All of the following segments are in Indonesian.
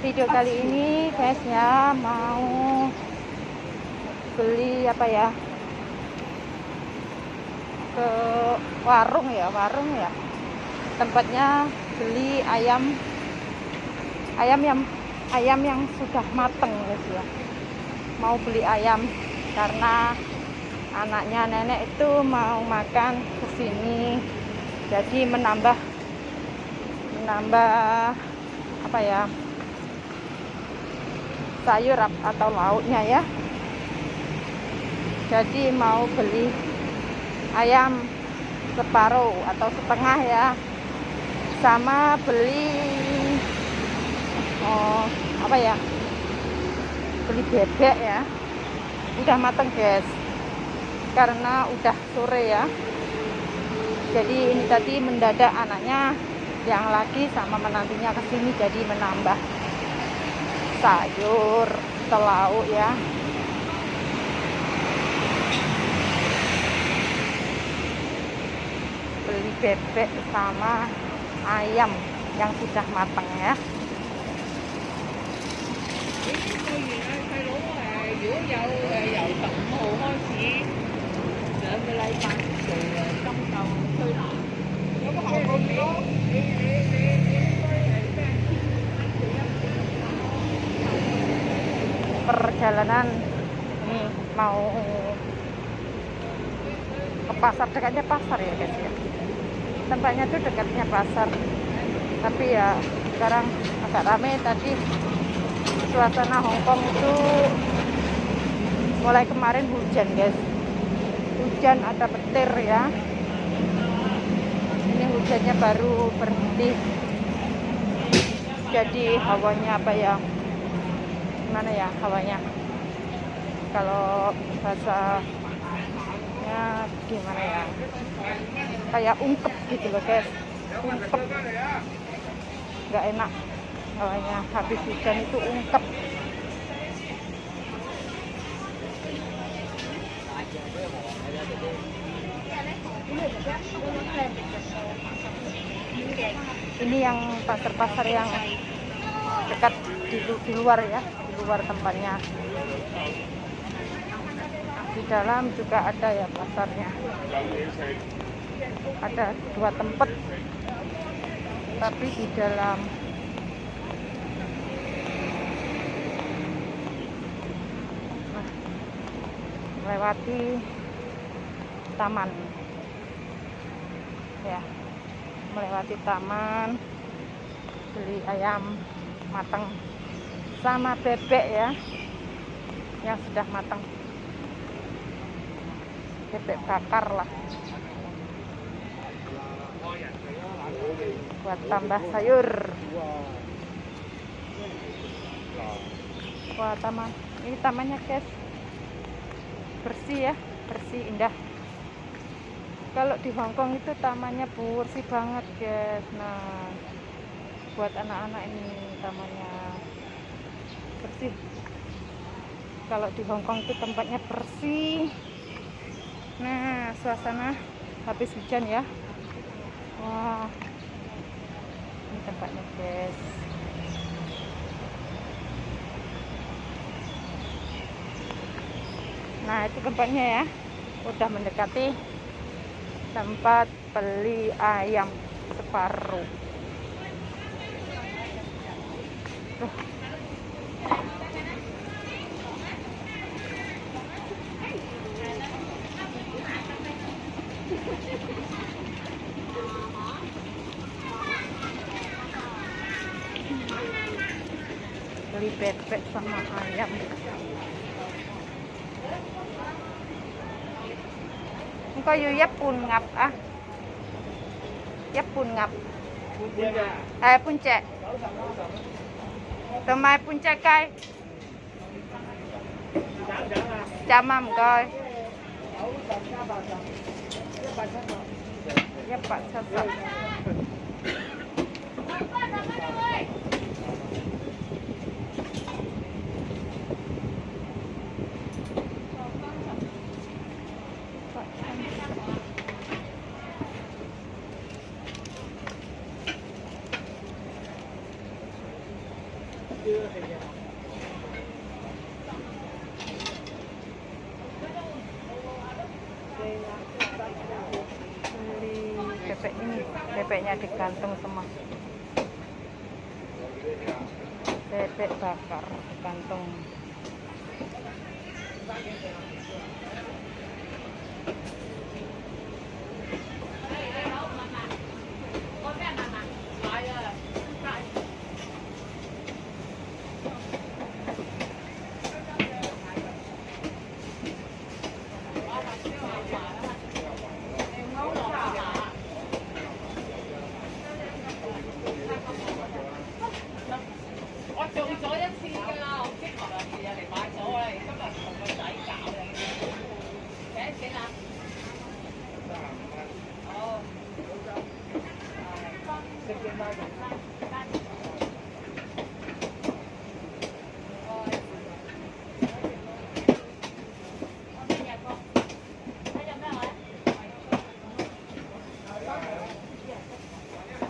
video kali ini guys ya. Mau beli apa ya Ke warung ya Warung ya. Tempatnya beli ayam Ayam yang ayam yang sudah mateng guys ya. Mau beli ayam karena anaknya nenek itu mau makan ke sini. Jadi menambah menambah apa ya sayur atau lauknya ya. Jadi mau beli ayam separuh atau setengah ya. Sama beli oh apa ya? Beli bebek ya. Udah mateng guys. Karena udah sore ya. Jadi ini tadi mendadak anaknya yang lagi sama menantinya ke sini jadi menambah sayur telau ya beli bebek sama ayam yang sudah matang ya 呢 perjalanan ini mau ke pasar dekatnya pasar ya guys ya. Tempatnya tuh dekatnya pasar. Tapi ya sekarang agak rame tadi. Suasana Hongkong itu mulai kemarin hujan guys. Hujan ada petir ya. Ini hujannya baru berhenti. Jadi hawanya apa ya? Gimana ya hawanya kalau bahasanya gimana ya? Kayak ungkep gitu loh guys. Ungkep. Nggak enak hawanya habis hujan itu ungkep. Ini yang pasar-pasar yang dekat di, di luar ya di luar tempatnya di dalam juga ada ya pasarnya. Ada dua tempat tapi di dalam. Melewati taman. Ya melewati taman beli ayam matang sama bebek ya yang sudah matang bebek bakar lah. Buat tambah sayur. Wah taman ini tamannya guys. Bersih ya bersih indah. Kalau di Hongkong itu tamannya bersih banget guys. Nah buat anak-anak ini tamannya bersih. Kalau di Hongkong itu tempatnya bersih nah suasana habis hujan ya. Wah. Ini tempatnya guys. Nah itu tempatnya ya. Udah mendekati tempat beli ayam separuh. Tuh. beli bebek sama ayam. Không có vô giáp bùn ngập à ah. giáp bùn ngập à eh, bùn chè tầm mai bùn chè cay chà mầm coi giáp bạc sao sao bebeknya digantung semua. Bebek bakar digantung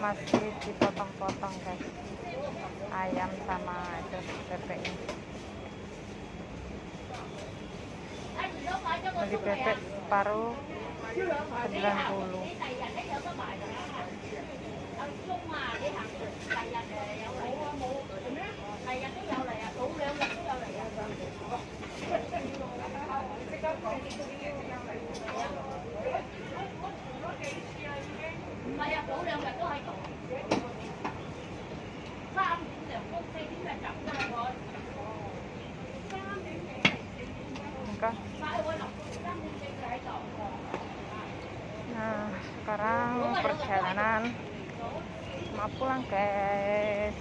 masih dipotong-potong guys. Ayam sama itu bebeknya beli bebek separuh 90 Enggak. Nah, sekarang perjalanan mau pulang guys.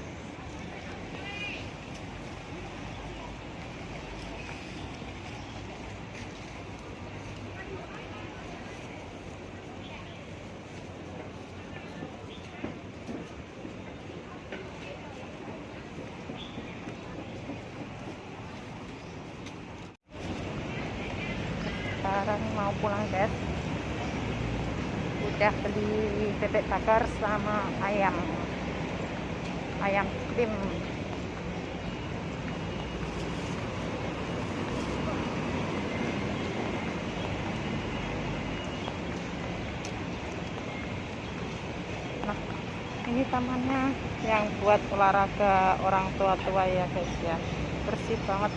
Sekarang mau pulang guys. Udah beli bebek bakar sama ayam. Ayam krim. Nah, ini tamannya yang buat olahraga orang tua-tua ya guys ya. Bersih banget.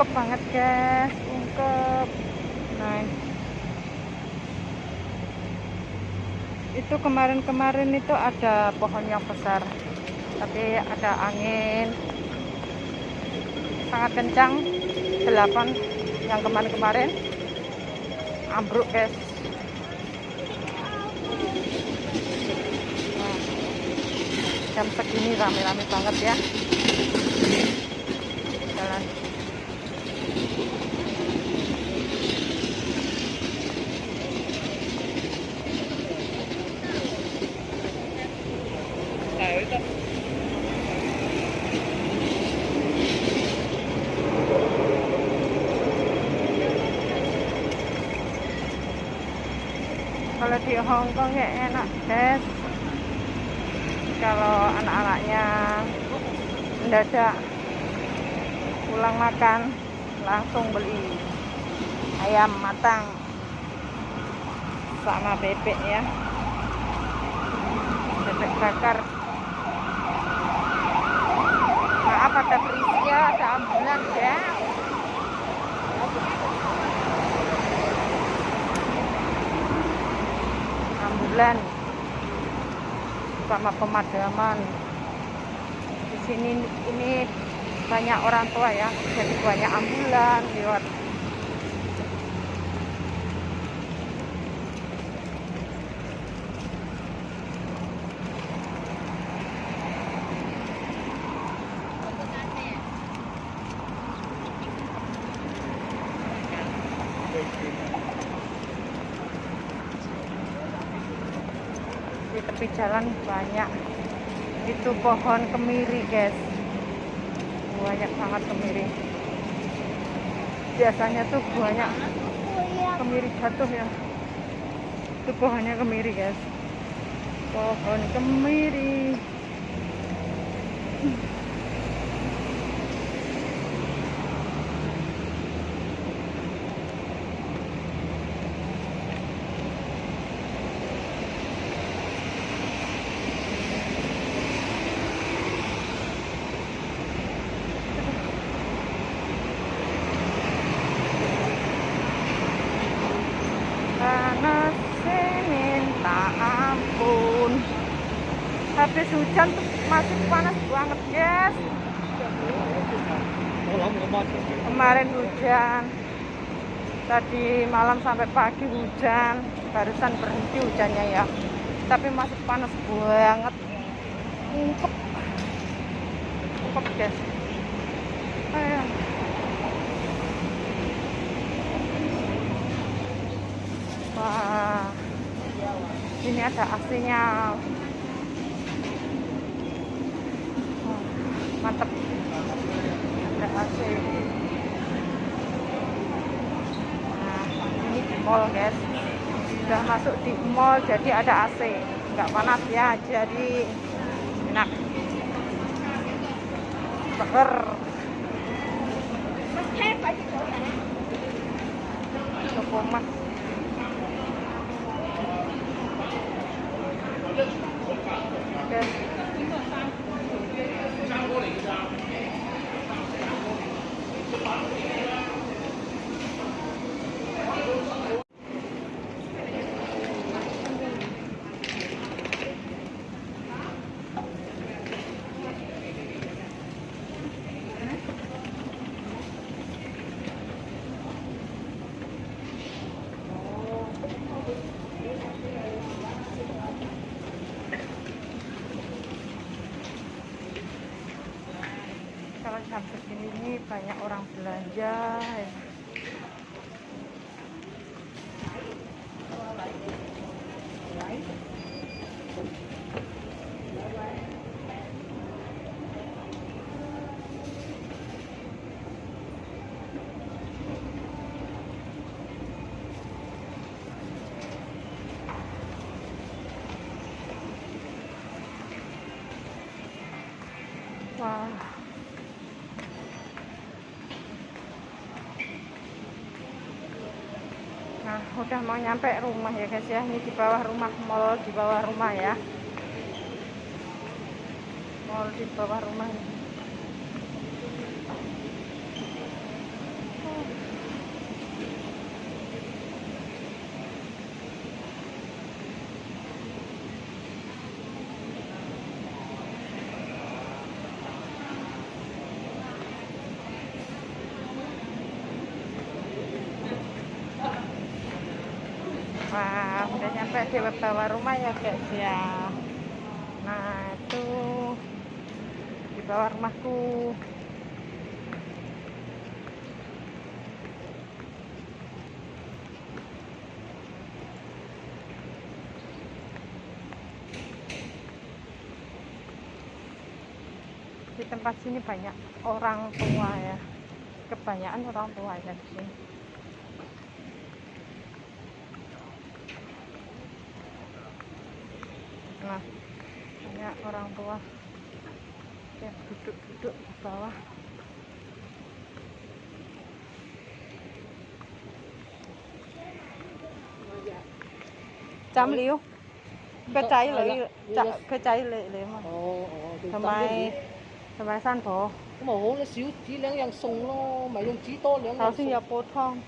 ungkep banget guys ungkep. Nah. Itu kemarin-kemarin itu ada pohon yang besar tapi ada angin. Sangat kencang delapan yang kemarin-kemarin. Ambruk guys. Nah, jam segini rame-rame banget ya jalan kalau Hongkong ya enak guys kalau anak-anaknya mendadak pulang makan langsung beli ayam matang sama bebek ya. Bebek bakar. Maaf ada berisi ya ada ambulan ya ambulan sama pemadaman. Di sini ini banyak orang tua ya jadi banyak ambulan lewat di tepi jalan banyak. Itu pohon kemiri guys. Banyak banget kemiri. Biasanya tuh banyak kemiri jatuh ya. Itu pohonnya kemiri guys. Pohon kemiri hujan masih panas banget guys. Kemarin hujan. Tadi malam sampai pagi hujan. Barusan berhenti hujannya ya. Tapi masih panas banget. Ungkep ungkep guys. Ayo. Wah. Ini ada AC-nya mantep. Ada AC. Nah ini di mall guys. Sudah masuk di mall jadi ada AC. Nggak panas ya jadi enak. Seger. Mas. Guys kalau jam segini ini banyak orang belanja ya. Nah, udah mau nyampe rumah ya guys ya. Ini di bawah rumah mall di bawah rumah ya. Mall di bawah rumah ini. Wah, udah nyampe di bawah rumah ya guys ya. Nah, itu di bawah rumahku. Di tempat sini banyak orang tua ya. Kebanyakan orang tua ya di sini. nah banyak orang tua yang duduk-duduk di bawah. Chăm liu. Cái trái lấy cái trái lấy lấy mà. Ờ, ờ, ờ, thằng mai thằng mai san phổ cái mà hố nó xíu chỉ lấy yang sùng nó mà yang chỉ to lấy tao xin nhập bột thong